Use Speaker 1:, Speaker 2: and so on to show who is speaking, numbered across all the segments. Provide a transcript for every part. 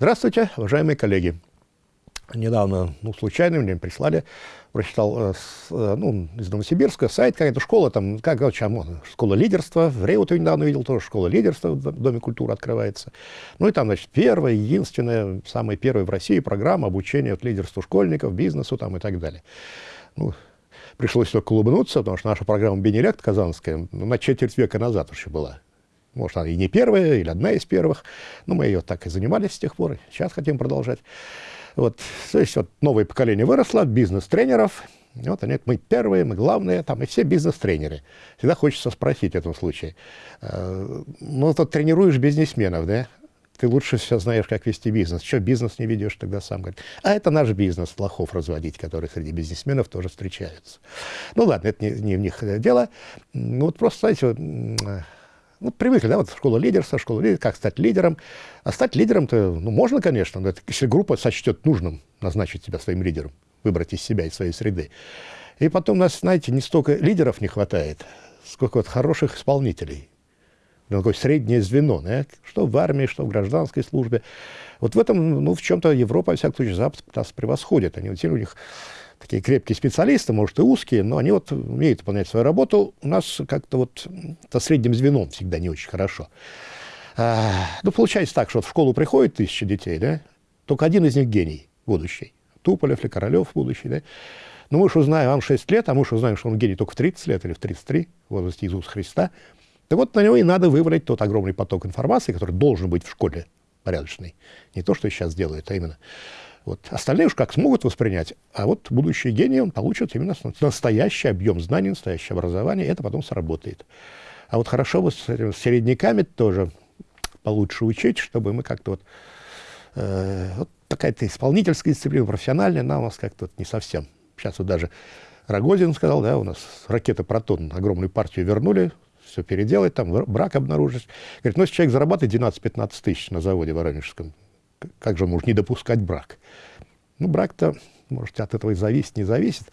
Speaker 1: Здравствуйте, уважаемые коллеги. Недавно, ну, случайно мне прислали, прочитал, э, э, ну, из Новосибирска, сайт, какая-то школа, там, как, чем, школа лидерства, в Реуте недавно видел, тоже школа лидерства в Доме культуры открывается. Ну, и там, значит, первая, единственная, самая первая в России программа обучения от лидерству школьников, бизнесу там и так далее. Ну, пришлось только улыбнуться, потому что наша программа «Бенелект» казанская ну, на четверть века назад еще была. Может, она и не первая, или одна из первых. Но мы ее так и занимались с тех пор. Сейчас хотим продолжать. Вот, то есть вот новое поколение выросло, бизнес-тренеров. Вот они, мы первые, мы главные, там и все бизнес-тренеры. Всегда хочется спросить в этом случае. Э, ну, тут тренируешь бизнесменов, да? Ты лучше все знаешь, как вести бизнес. Что бизнес не ведешь тогда сам? Говорит, а это наш бизнес, лохов разводить, которые среди бизнесменов тоже встречаются. Ну ладно, это не, не в них дело. Ну вот просто, знаете, ну, привыкли, да, вот школа лидерства, школа лидерства, как стать лидером. А стать лидером-то, ну, можно, конечно, но это, если группа сочтет нужным назначить себя своим лидером, выбрать из себя, из своей среды. И потом у нас, знаете, не столько лидеров не хватает, сколько вот хороших исполнителей. Ну, такое среднее звено, да? что в армии, что в гражданской службе. Вот в этом, ну, в чем-то Европа, во всяком случае, Запад нас превосходит. Они, вот, у них такие крепкие специалисты, может, и узкие, но они вот умеют выполнять свою работу. У нас как-то вот со средним звеном всегда не очень хорошо. А, ну, получается так, что вот в школу приходит тысяча детей, да, только один из них гений будущий. Туполев или Королев будущий, да. Но мы уж узнаем, вам 6 лет, а мы уж узнаем, что он гений только в 30 лет или в 33, в возрасте Иисуса Христа. Так вот, на него и надо выбрать тот огромный поток информации, который должен быть в школе порядочный. Не то, что сейчас делают, а именно вот. Остальные уж как смогут воспринять, а вот будущий гений он получит именно настоящий объем знаний, настоящее образование, и это потом сработает. А вот хорошо бы с, с середняками тоже получше учить, чтобы мы как-то вот, э, вот такая-то исполнительская дисциплина, профессиональная, она у нас как-то вот не совсем. Сейчас вот даже Рогозин сказал, да, у нас ракета «Протон» огромную партию вернули, все переделать, там брак обнаружить. Говорит, ну, если человек зарабатывает 12-15 тысяч на заводе Воронежском, как же может не допускать брак? Ну, брак-то, может, от этого и зависит, не зависит.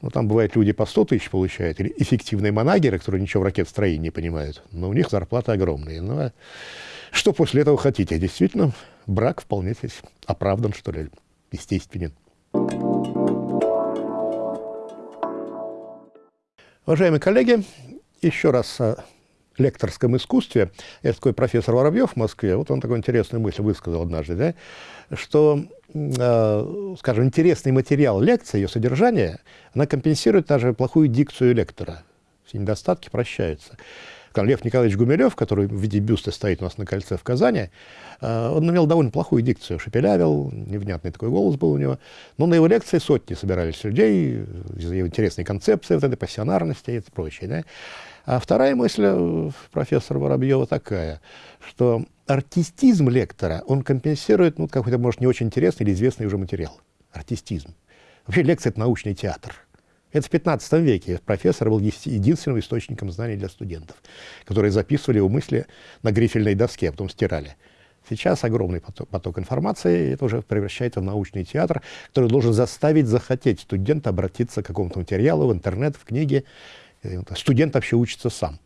Speaker 1: Но там бывают люди по 100 тысяч получают, или эффективные манагеры, которые ничего в ракетостроении не понимают, но у них зарплаты огромные. Ну, а что после этого хотите? Действительно, брак вполне здесь оправдан, что ли, естественен. Уважаемые коллеги, еще раз лекторском искусстве, есть такой профессор Воробьев в Москве, вот он такую интересную мысль высказал однажды, да, что, э, скажем, интересный материал лекции, ее содержание, она компенсирует даже плохую дикцию лектора. Все недостатки прощаются. Лев Николаевич Гумилев, который в виде бюста стоит у нас на кольце в Казани, э, он имел довольно плохую дикцию, шепелявил, невнятный такой голос был у него. Но на его лекции сотни собирались людей из-за его интересной концепции, вот этой пассионарности и прочее. Да? А вторая мысль э, профессора Воробьева такая, что артистизм лектора, он компенсирует ну, какой-то, может, не очень интересный или известный уже материал. Артистизм. Вообще лекция — это научный театр. Это в 15 веке профессор был единственным источником знаний для студентов, которые записывали его мысли на грифельной доске, а потом стирали. Сейчас огромный поток, поток информации, это уже превращается в научный театр, который должен заставить захотеть студента обратиться к какому-то материалу в интернет, в книги, Студент вообще учится сам.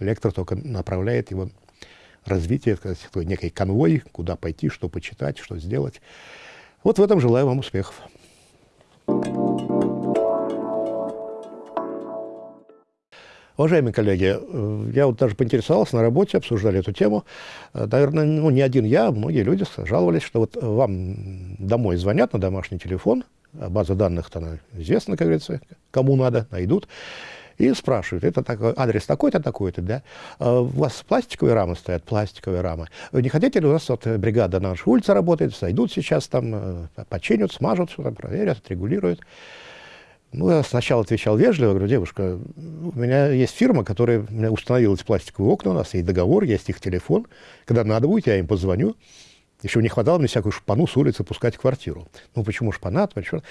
Speaker 1: Лектор только направляет его развитие, сказать, некий конвой, куда пойти, что почитать, что сделать. Вот в этом желаю вам успехов. Уважаемые коллеги, э, я вот даже поинтересовался на работе, обсуждали эту тему. Э, наверное, ну, не один я, а многие люди жаловались, что вот вам домой звонят на домашний телефон, а база данных-то известна, как говорится, кому надо, найдут и спрашивают, это такой, адрес такой-то, такой-то, да? А у вас пластиковые рамы стоят, пластиковые рамы. Вы не хотите ли, у нас вот бригада на нашей улице работает, сойдут сейчас там, э, починят, смажут, все там проверят, отрегулируют. Ну, я сначала отвечал вежливо, говорю, девушка, у меня есть фирма, которая установила эти пластиковые окна, у нас есть договор, есть их телефон. Когда надо будет, я им позвоню. Еще не хватало мне всякую шпану с улицы пускать в квартиру. Ну, почему шпана? Почему?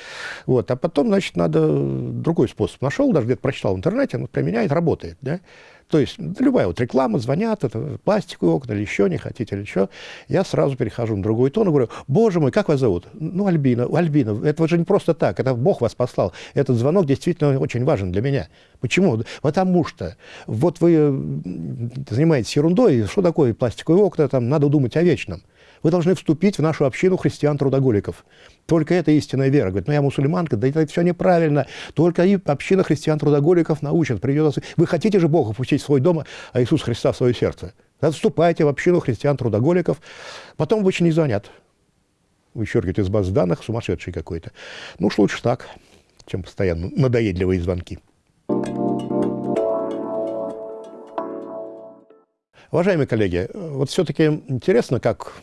Speaker 1: Вот. А потом, значит, надо другой способ. Нашел, даже где-то прочитал в интернете, он применяет, работает. Да? То есть любая вот реклама, звонят, это пластиковые окна или еще, не хотите или еще. Я сразу перехожу на другой тон и говорю, боже мой, как вас зовут? Ну, Альбина. Альбина, это же не просто так, это Бог вас послал. Этот звонок действительно очень важен для меня. Почему? Потому что вот вы занимаетесь ерундой, что такое пластиковые окна, там надо думать о вечном. Вы должны вступить в нашу общину христиан-трудоголиков. Только это истинная вера. Говорит, ну я мусульманка, да это все неправильно. Только и община христиан-трудоголиков научат. Придет... Вы хотите же Бога пустить в свой дом, а Иисус Христа в свое сердце? Вступайте в общину христиан-трудоголиков. Потом очень не звонят. Вычеркивают из баз данных, сумасшедший какой-то. Ну уж лучше так, чем постоянно надоедливые звонки. Уважаемые коллеги, вот все-таки интересно, как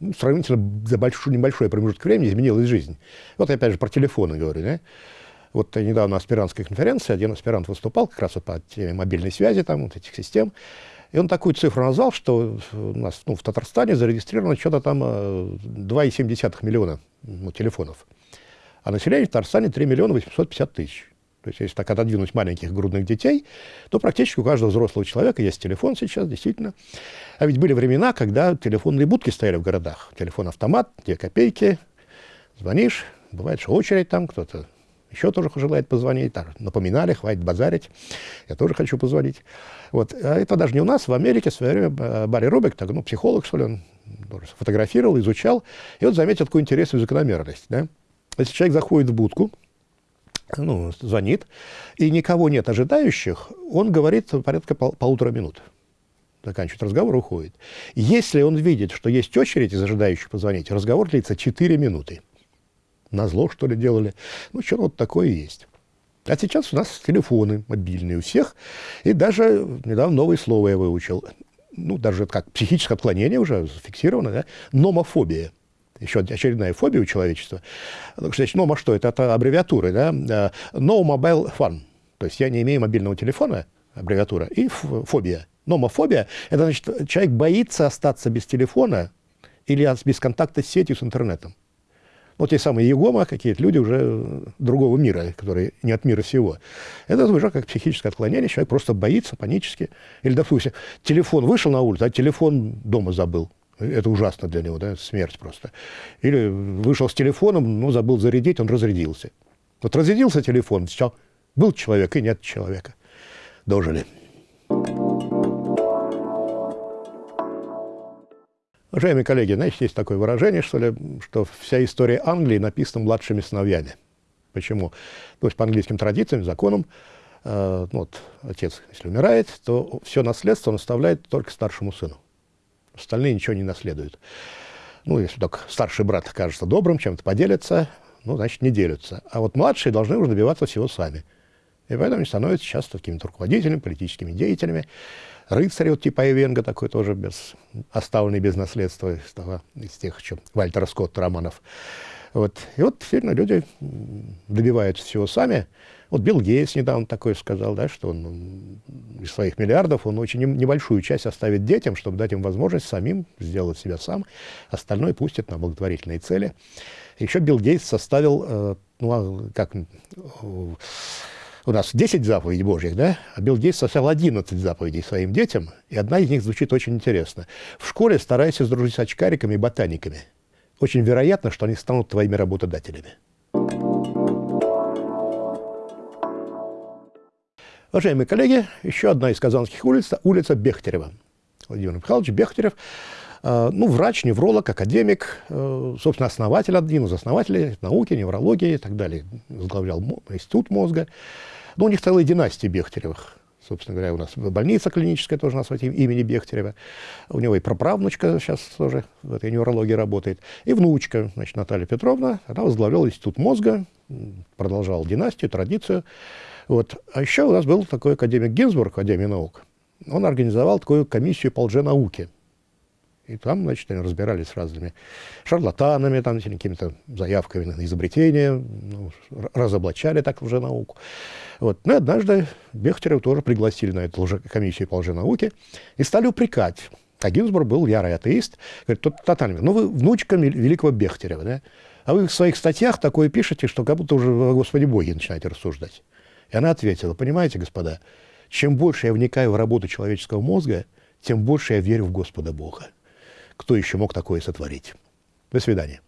Speaker 1: ну, сравнительно за большой, небольшой промежуток времени изменилась жизнь. Вот опять же про телефоны говорю. Да? Вот недавно на аспирантской конференции один аспирант выступал как раз вот по теме мобильной связи, там, вот этих систем. И он такую цифру назвал, что у нас ну, в Татарстане зарегистрировано что-то там 2,7 э, миллиона ну, телефонов. А население в Татарстане 3 миллиона 850 тысяч. То есть, если так отодвинуть маленьких грудных детей, то практически у каждого взрослого человека есть телефон сейчас, действительно. А ведь были времена, когда телефонные будки стояли в городах. Телефон-автомат, две копейки, звонишь, бывает, что очередь там, кто-то еще тоже желает позвонить, так, напоминали, хватит базарить, я тоже хочу позвонить. Вот. А это даже не у нас, в Америке в свое время э, Барри Рубик, так, ну, психолог, что ли, он фотографировал, изучал, и вот заметил такую интересную закономерность. Да? Если человек заходит в будку, ну, звонит, и никого нет ожидающих, он говорит порядка пол полутора минут. Заканчивает разговор, уходит. Если он видит, что есть очередь из ожидающих позвонить, разговор длится 4 минуты. На зло, что ли, делали. Ну, что вот такое есть. А сейчас у нас телефоны мобильные у всех. И даже недавно новое слово я выучил. Ну, даже как психическое отклонение уже зафиксировано, да? Номофобия еще очередная фобия у человечества. Значит, ну, а что это? Это аббревиатуры, да? Э, no mobile phone. То есть я не имею мобильного телефона, аббревиатура, и фобия. Номофобия – это значит, человек боится остаться без телефона или без контакта с сетью, с интернетом. Вот те самые егома, какие-то люди уже другого мира, которые не от мира всего. Это уже как психическое отклонение, человек просто боится панически. Или, допустим, телефон вышел на улицу, а телефон дома забыл. Это ужасно для него, да, смерть просто. Или вышел с телефоном, ну, забыл зарядить, он разрядился. Вот разрядился телефон, все, был человек и нет человека. Дожили. Уважаемые коллеги, знаете, есть такое выражение, что ли, что вся история Англии написана младшими сыновьями. Почему? То есть по английским традициям, законам, э, ну, вот, отец, если умирает, то все наследство он оставляет только старшему сыну. Остальные ничего не наследуют. Ну, если только старший брат кажется добрым, чем-то поделится, ну, значит, не делятся. А вот младшие должны уже добиваться всего сами. И поэтому они становятся часто какими-то руководителями, политическими деятелями. Рыцарь вот типа Эвенга такой тоже без, оставленный без наследства из, того, из тех что Вальтера Скотта романов. Вот. И вот действительно люди добиваются всего сами. Вот Билл Гейтс недавно такое сказал, да, что он из своих миллиардов он очень небольшую часть оставит детям, чтобы дать им возможность самим сделать себя сам, остальное пустит на благотворительные цели. Еще Билл Гейтс составил, э, ну, а как, у нас 10 заповедей Божьих, да? А Билл Гейтс составил 11 заповедей своим детям, и одна из них звучит очень интересно. В школе старайся сдружить с очкариками и ботаниками. Очень вероятно, что они станут твоими работодателями. Уважаемые коллеги, еще одна из казанских улиц, улица Бехтерева. Владимир Михайлович Бехтерев, э, ну, врач, невролог, академик, э, собственно, основатель, один из основателей науки, неврологии и так далее. Возглавлял институт мозга. Но у них целая династия Бехтеревых. Собственно говоря, у нас больница клиническая тоже у нас имени Бехтерева. У него и праправнучка сейчас тоже в этой неврологии работает. И внучка, значит, Наталья Петровна, она возглавляла институт мозга, продолжала династию, традицию. Вот. А еще у нас был такой академик Гинзбург, Академии наук. Он организовал такую комиссию по лженауке. И там, значит, они разбирались с разными шарлатанами, там, какими-то заявками на изобретение, ну, разоблачали так лженауку. Вот. Ну и однажды Бехтерева тоже пригласили на эту лже комиссию по лженауке и стали упрекать. А Гинзбург был ярый атеист. Говорит, тот тотально, ну вы внучка великого Бехтерева, да? А вы в своих статьях такое пишете, что как будто уже о Господи Боге начинаете рассуждать. И она ответила, понимаете, господа, чем больше я вникаю в работу человеческого мозга, тем больше я верю в Господа Бога. Кто еще мог такое сотворить? До свидания.